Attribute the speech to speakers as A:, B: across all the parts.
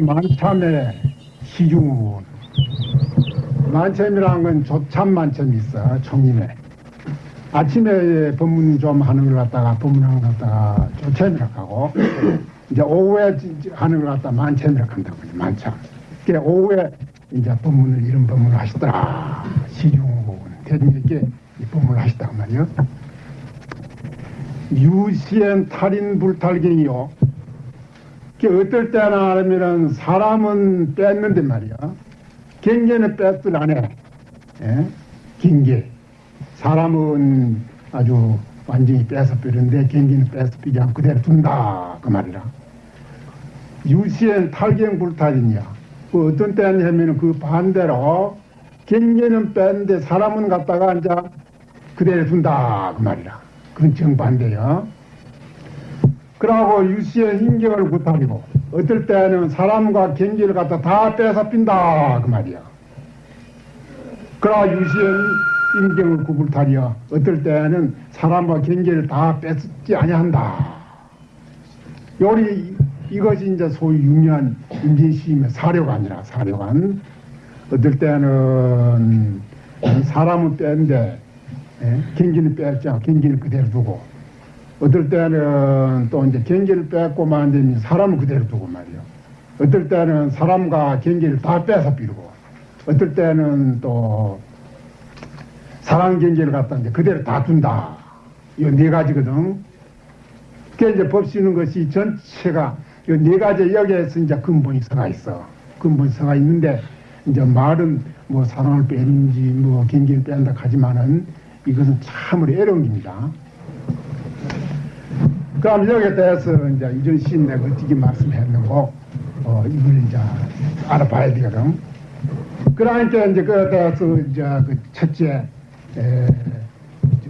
A: 만참의 시중 만참이라는 건 조참 만참이 있어 청림에. 아침에 법문 좀 하는 걸 갖다가 법문하는 걸 갖다가 조참이라고 하고 이제 오후에 하는 걸 갖다가 만참이라고 한다고 만참 그게 오후에 이제 법문을 이런 법문을 하시더라 시중 대중에게 이 법문을 하시단 말이요 유시엔 탈인 불탈경이요 그 어떨 때나 하면은 사람은 뺐는데 말이야. 경계는 뺐들 안 해. 예? 경계. 사람은 아주 완전히 빼서 빼는데 경계는 빼서 빼지 않고 그대로 둔다. 그 말이라. 유시엔 탈경불탈이냐. 그 어떤 때냐 하면은 그 반대로 경계는 뺐는데 사람은 갖다가 이제 그대로 둔다. 그 말이라. 그건 정반대야. 그러고 유시의 인격을 구타리고 어떨 때는 사람과 경기를 갖다 다 빼서 빈다 그 말이야. 그러나 유시의 인격을 구불타리어 어떨 때는 사람과 경계를 다 뺏지 아니한다. 요리 이것이 이제 소위 유명한 인진시임의 사료관이라 사료관. 어떨 때는 사람은 뺀데 예? 경기는 않고 경기는 그대로 두고 어떨 때는 또 이제 경계를 뺏고 만 되면 사람을 그대로 두고 말이요. 어떨 때는 사람과 경계를 다 빼서 비르고, 어떨 때는 또 사람 경계를 갖다 이제 그대로 다 둔다. 이 네 가지거든. 그게 이제 법시는 것이 전체가 이 네 가지 여기에서 이제 근본이 서가 있어. 근본이 서가 있는데 이제 말은 뭐 사람을 빼는지 뭐 경계를 뺀다 하지만은 이것은 참으로 애롱입니다. 그럼 여기에 대해서 이제 이전 시인 내가 어떻게 말씀했는고, 어, 이걸 이제 알아봐야 되거든. 그러니까 이제 그에 대해서 이제 그 첫째, 에,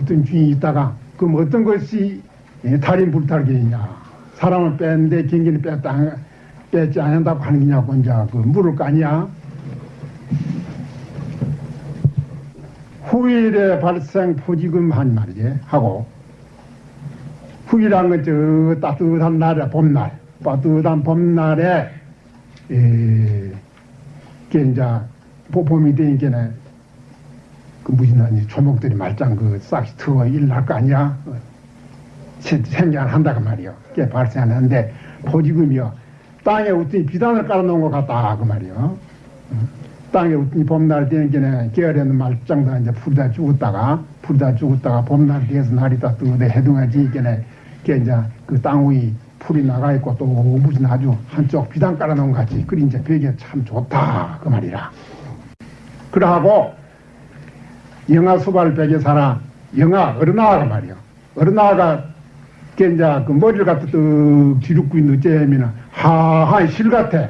A: 어떤 주인이 있다가, 그럼 어떤 것이 에, 달인 불탈기이냐. 사람을 뺐는데 경기를 뺐다, 뺐지 않는다고 하는 거냐고 이제 그 물을 거 아니야. 후일의 발생 포지금 한 말이지, 하고, 후기란 건저 따뜻한 날에 봄날, 따뜻한 봄날에 에, 게 이제 봄이 되니까 그 무슨 아니 초목들이 말짱 그 싹이 트어 일날 거 아니야 어, 생겨한다고 말이요. 그게 발생하는데 포지금이요. 땅에 웃더니 비단을 깔아놓은 것 같다 그 말이요. 어, 땅에 웃더니 봄날 되니까 게으르는 말짱도 이제 풀다 죽었다가 풀다 죽었다가 봄날 돼서 날이 따뜻해 해동하지니까 게 이제 그 땅 위에 풀이 나가 있고 또 무슨 아주 한쪽 비단 깔아놓은 것 같이 그리 이제 벽에 참 좋다 그 말이라. 그러하고 영아 수발 벽에 살아 영아 어른아가 말이요. 어른아가 게 이제 그 머리를 갖다 뚝 뒤룩고 있는 어째면은 하하이 실 같아.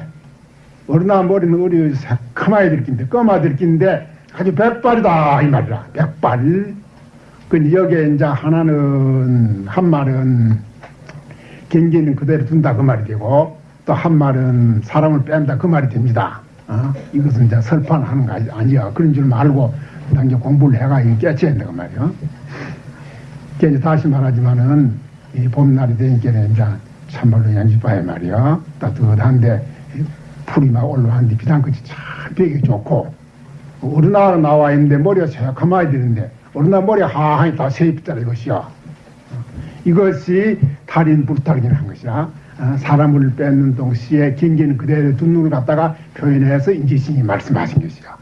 A: 어른아 머리는 어리 새카마이 들긴데 검아 들긴데 아주 백발이다 이 말이라. 백발. 그 여기에 이제 하나는 한 말은 경계는 그대로 둔다 그 말이 되고 또 한 말은 사람을 뺀다 그 말이 됩니다. 어? 이것은 이제 설판하는 거 아니야. 그런 줄 말고 당장 그 공부를 해가 깨쳐야 된다 그 말이야. 이제 다시 말하지만은 이 봄날이 되니까 이제 참말로 연습봐야 말이야. 따뜻한데 풀이 막 올라왔는데 비단끝이 참 벽이 좋고 어른아가 나와 있는데 머리가 새카마야 되는데 어른아 머리 하하니 다 세입자라 이것이야. 이것이 달인 불탈이라는 것이야. 사람을 뺏는 동시에 경계는 그대로 두는 걸 갖다가 표현해서 인지신이 말씀하신 것이야.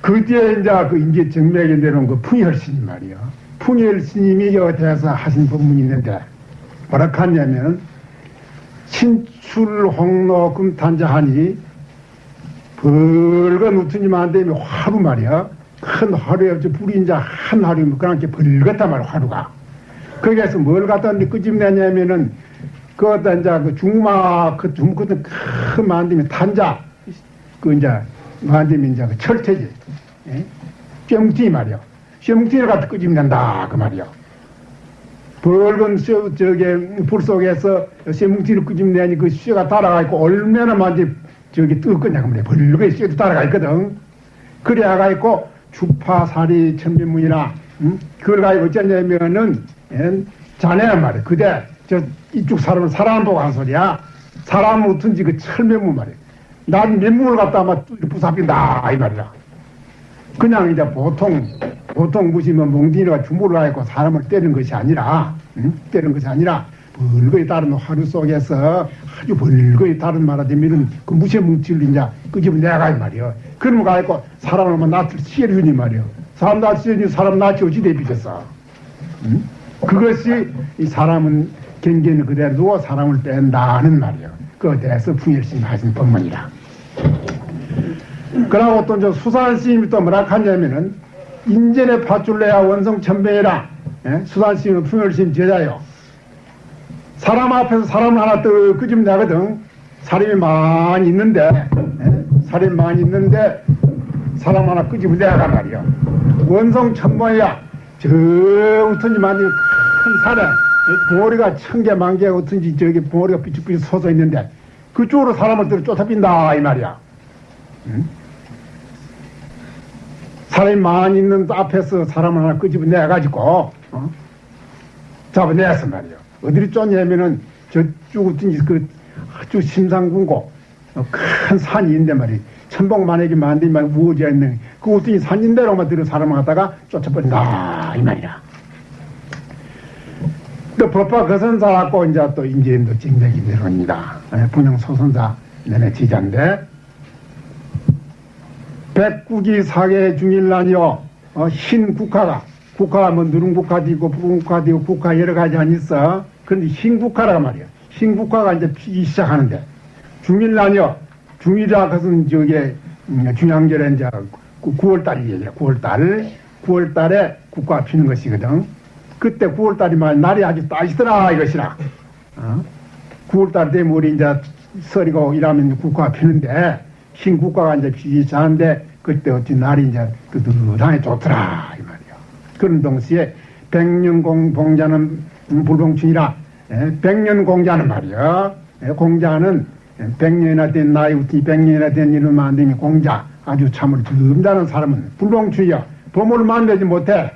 A: 그 뒤에 이제 그 인지 정맥에 내려온 그 풍열스님 말이야. 풍열스님이 여기 대해서 하신 법문이 있는데 뭐라 하냐면 신출 홍로 금탄자하니 붉은 우투님 안 되면 화루 말이야. 큰 화루에 불이 이제 한 화루면 그렇게 벌겋단 말이야 화루가. 거기에서 뭘 갖다 끄집내냐면은 그것다 이제 그 중마 그 중그든 큰 만들면 탄자 그 이제 만들면 이제 그 철퇴지 예? 뿅띠 말이야 뿅띠를 갖다 끄집낸다 그 말이야 붉은 쇠, 저게 불 속에서 쇠뭉치를 끄집내니 그 쇠가 달아가 있고 얼마나 많이 저기 뜨겁겠냐 그러면 벌겋게 쇠도 달아가 있거든. 그래가 있고 주파살이 천비문이나 음? 그걸 가지고 어쩌냐면은 예, 자네란 말이야. 그대 저 이쪽 사람은 사람 보고 한 소리야. 사람 어떤지 그 철면문 말이야. 난 면문을 갖다 아마 부사빈다 이 말이야. 그냥 이제 보통 보통 무시면 몽둥이가 주물을 하고 사람을 때리는 것이 아니라 응? 때리는 것이 아니라 벌거에 따른 하루 속에서 아주 벌거에 따른 말하자면은 그 무시의 뭉치를 이제 끄집어 내가 이 말이요. 그러면 가지고 사람을 뭐 낯을 치해주니 말이요. 사람 치해주니 사람 낯이 어찌 대비겠어. 응? 그것이 이 사람은 경계는 그대로 두고 사람을 뺀다는 말이요. 그에 대해서 풍열심 하신 법문이라. 그러고 또 이제 수산 스님이 또 뭐라 하냐면은 인전의 파출레야 원성 천배라 예? 수산 스님은 풍열심 제자요. 사람 앞에서 사람 하나 또 끄집어 내거든. 사람이 많이 있는데 예? 사람이 많이 있는데 사람 하나 끄집어 내가 말이야. 원성 천배야 저 어떤지 많이 큰 산에 봉오리가 천 개, 만 개, 어떤지 저기 봉오리가 삐죽삐죽 솟아 있는데 그쪽으로 사람을 들어 쫓아빈다 이 말이야. 응? 사람이 많이 있는 앞에서 사람을 하나 끄집어 내가지고 어? 잡아내서 말이야. 어디를 쫓냐면은 저쪽 어떤지 그 아주 심상군고 어, 큰 산이 있는데 말이야. 천복만에게 만들면 우거져 있는 그 어떤지 산인대로만 들어 사람을 갖다가 쫓아버린다 이 말이야. 또 법화 거선사 갖고 이제 또 인재임도 찡백이 내려옵니다. 분양 소선사 내내 지자인데 백국이 사계 중일난이요 어, 흰 국화가 국화가 뭐 누른 국화도 있고 붉은 국화도 있고 국화 여러 가지 안 있어. 그런데 흰 국화라 말이야. 흰 국화가 이제 피기 시작하는데 중일난이요 중일이라 그것은 저게 음, 중양절에 이제 9월달이에요. 9월달 9월달에 국화 피는 것이거든. 그때 9월달이면 날이 아주 따시더라 이것이라. 어? 9월달 되면 우리 이제 설이고 이러면 국화가 피는데 흰 국화가 이제 시작하는데 그때 어찌 날이 이제 뜨뜻하게 좋더라 이 말이야. 그런 동시에 백년 공자는 불봉춘이라 백년 공자는 말이야. 예, 공자는 백년이나 된 나이 우티 백년이나 된 이름 만드는 공자 아주 참으로 듬다는 사람은 불봉춘이야. 보물을 만들지 못해.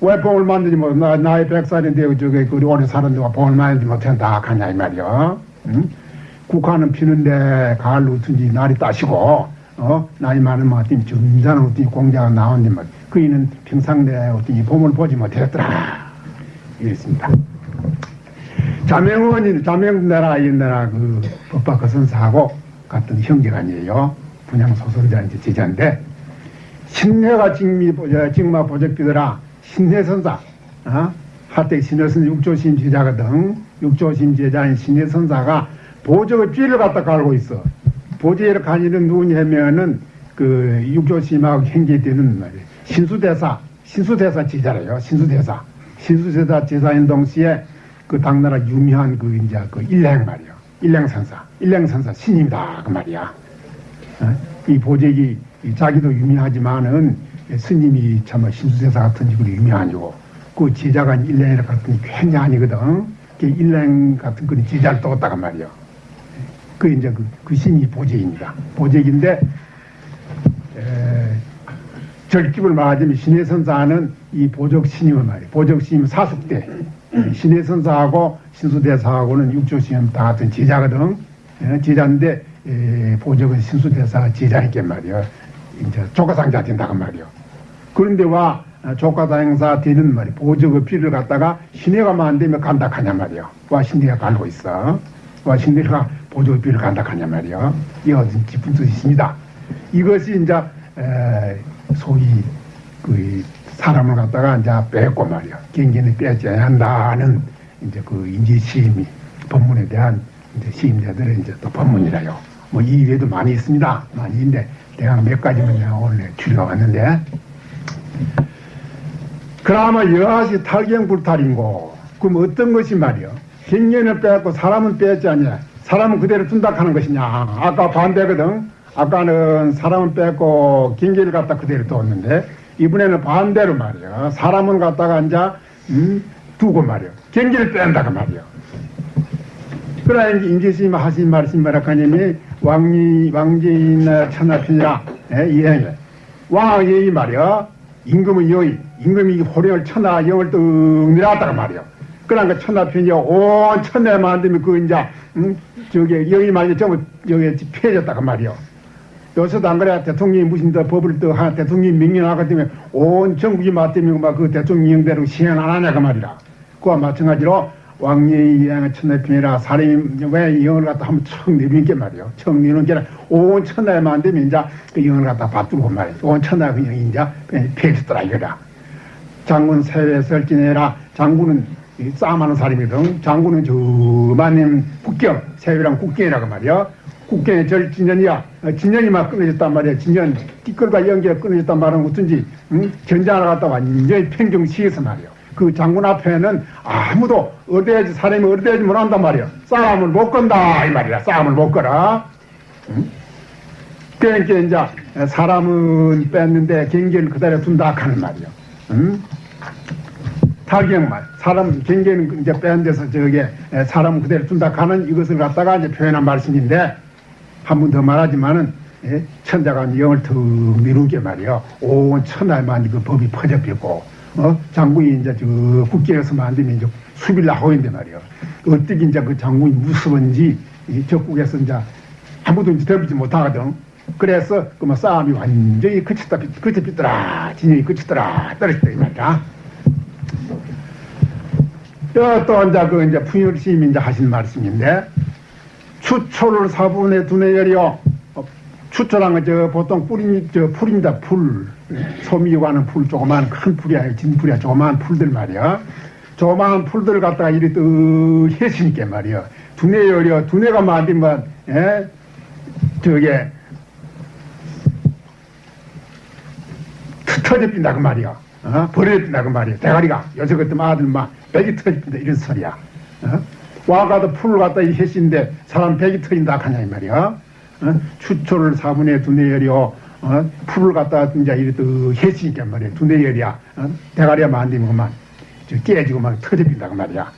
A: 왜 봉을 만들지 못, 나, 나이 백살인데, 저기, 그, 오래 사는데 봉을 만들지 못한다, 하냐, 이 말이야. 응? 국화는 피는데, 가을 어떤지 날이 따시고, 어, 나이 많으면 어떤 점잖은 어떤 공자가 나오는데, 뭐, 그이는 평상 내 어떤 봄을 보지 못했더라. 이랬습니다. 자명원인, 자명나라, 이나라 그, 법박 그 선사하고 같은 형제가 아니에요. 분양 소설자 이제 제자인데, 신내가 직미, 직마 보적비더라. 신내 선사, 어? 하택 신내선 육조심 제자거든. 육조심 제자인 신내 선사가 보적의 쥐를 갖다 갈고 있어. 보제를 가지는 누구냐면은 그 육조심하고 형제되는 말이에요. 신수대사, 신수대사 제자래요. 신수대사. 신수대사 제사인 동시에 그 당나라 유명한 그 이제 그 일행 말이요. 일행선사. 일행선사 신입니다. 그 말이야. 어? 이 보적이 자기도 유명하지만은 스님이 참 신수대사 같은 식으로 유명하고 그 제자가 일랭이라 같은 괜히 아니거든. 그 일랭 같은 그런 제자를 떴다가 말이요. 그 이제 그, 그 신이 보적입니다. 보적인데 에, 절집을 말하자면 신의 선사는 이 보적 신임을 말이에요. 보적 신임 사숙대 신의 선사하고 신수대사하고는 육조신임 다 같은 제자거든. 에, 제자인데 에, 보적은 신수대사가 제자니까 말이요. 이제 조가상자 된다고 말이요. 그런데 와 조가사 행사 되는 말이 보적의 피를 갖다가 신뢰가 만되면 간다 하냐 말이요. 와 신뢰가 갈고 있어. 와 신뢰가 보적의 피를 간다 하냐 말이요. 이거 깊은 뜻이 있습니다. 이것이 이제 에, 소위 그 사람을 갖다가 이제 뺏고 말이요. 경계는 빼지 한다는 이제 그 인지 시임이 법문에 대한 이제 시임자들의 이제 또 법문이라요. 뭐 이 외에도 많이 있습니다. 많이 있는데 내가 몇 가지만 내가 오늘 추려가 왔는데 그나마 여하시 탈경불탈인고 그럼 어떤 것이 말이요 경련을 빼고 사람은 빼지 않냐 사람은 그대로 둔다 하는 것이냐 아까 반대거든 아까는 사람은 빼고 경계를 갖다 그대로 뒀는데 이번에는 반대로 말이요 사람은 갖다가 이제 음, 두고 말이요. 경계를 뺀다 그 말이요. 그러나 이제 임재스님 하신 말씀 뭐라카님이 왕이 왕제인 천하편이라 예, 이행이 왕이 말이요. 임금은 여의 임금이 호령을 천하 영을 뚝 내려왔다가 말이요. 그러니까 천하편이요 온 천하에 만들면 그 이제 음, 저기 여의 말이 전부 여기 피해졌다가 말이요. 요새도 안 그래 대통령이 무슨 더 법을 또 하, 대통령이 명령하기 때문에 온 전국이 맞대면 막그 대통령대로 시행 안 하냐 그 말이라. 그와 마찬가지로 왕예의 양의 천하편이라 사람이 왜 영을 갖다 한번 척 내리는 게 말이요. 척 내리는 게온 천하에만 되면 이제 그 영을 갖다 받들고 말이요. 온 천하 그 영이 이제 폐했더라 이거라. 장군 세외 설진해라. 장군은 이 싸움하는 사람이거든. 장군은 저만님 국경, 세외랑 국경이라고 말이야. 국경의 절 진년이야. 어, 진년이 막 끊어졌단 말이야. 진년, 띠끌과 연계가 끊어졌단 말은 어쩐지, 응? 전장을 갖다 완전히 평정시에서 말이야. 그 장군 앞에는 아무도 어디에지 사람이 어디에지 못한단 말이야. 싸움을 못 건다 이 말이야. 싸움을 못 걸어. 응? 그러니까 이제 사람은 뺐는데 경계를 그대로 둔다 하는 말이야. 응? 타경말 사람 경계는 이제 빼는 데서 저게 사람 그대로 둔다 하는 이것을 갖다가 이제 표현한 말씀인데 한 번 더 말하지만은 예? 천자가 영을 턱 미룬 게 말이요 온 천하에만 그 법이 퍼져있고 어? 장군이 이제 저 국경에서 만들면 이제 수비를 하고 있는데 말이요 어떻게 이제 그 장군이 무서운지 이 적국에서 이제 아무도 이제 덤비지 못하거든. 그래서 그뭐 싸움이 완전히 그쳤다 그쳤더라 진영이 그쳤더라 떨어졌다 이 말이야. 또, 또 이제 그 이제 풍율심이 이제 하신 말씀인데 추초를 사분의 두뇌 열이요. 어, 추초란 건저 보통 뿌리 저 풀입니다. 풀 소미고 하는 풀 조그만 큰 풀이야 진풀이야 조그만 풀들 말이야. 조그만 풀들 갖다가 이리 뜨 해시니까 말이야. 두뇌 열이요. 두뇌가 만들면 예? 저게 터져 빈다 그 말이야. 어? 버려진다 그 말이야. 대가리가 요새 그때 아들 막 백이 터진다 이런 소리야. 어? 와가도 풀을 갖다 이 해신데 사람 백이 터진다 하냐 이 말이야. 어? 추초를 사분의 두뇌열이요. 어? 풀을 갖다 이제 이렇게 해시니까 말이야. 두뇌열이야. 어? 대가리가 만들면 그만 저 깨지고 막 터져빈다 그 말이야.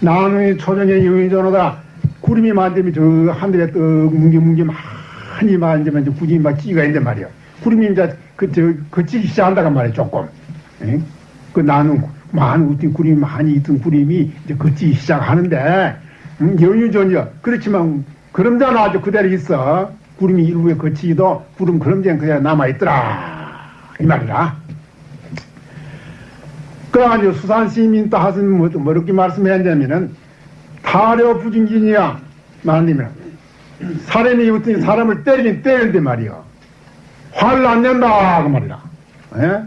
A: 나는 초정의 영의전호다. 구름이 만들면 저 하늘에 떡 뭉게뭉게 많이 만들면 구름이 막 찌가 있는데 말이야. 구름이 이제 그, 저, 그치기 시작한다고 말이야, 조금. 에? 그 나는 많은 어떤 구름이 많이 있던 구름이 이제 걷기 시작하는데, 음, 여유전이야. 그렇지만, 그럼자는 아주 그대로 있어. 구름이 일부에 거치기도 구름 그럼자는 그대로 남아있더라. 이 말이라. 그래가지고 수산시민 또 하신 뭐, 뭐 이렇게 말씀했냐면은, 타려 부진진이야. 말하면, 사람이 어떤 사람을 때리긴 때리는데 말이야. 화를 안 낸다 그 말이라. 예?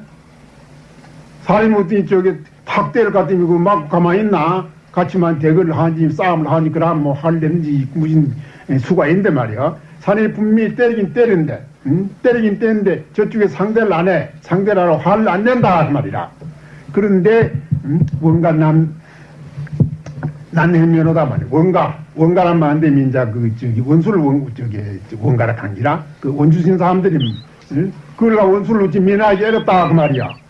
A: 어떻게 저기 탁 때릴 것 같으면 그막 가만히 있나? 같이만 대결을 하지 싸움을 하니 그럼 뭐 화를 내는지 무슨 수가 있는데 말이야. 사람이 분명히 때리긴 때리는데 음? 때리긴 때리는데 저쪽에 상대를 안 해. 상대를 하러 화를 안 낸다 그 말이라. 그런데 음? 뭔가 남 난해면허다 말이야. 원가, 원가란 말인데, 민자, 그, 저기, 원수를 원, 저기, 원가라 강기라? 그 원주신 사람들이, 응? 그걸 원수를 놓지 민하기 어렵다, 그 말이야.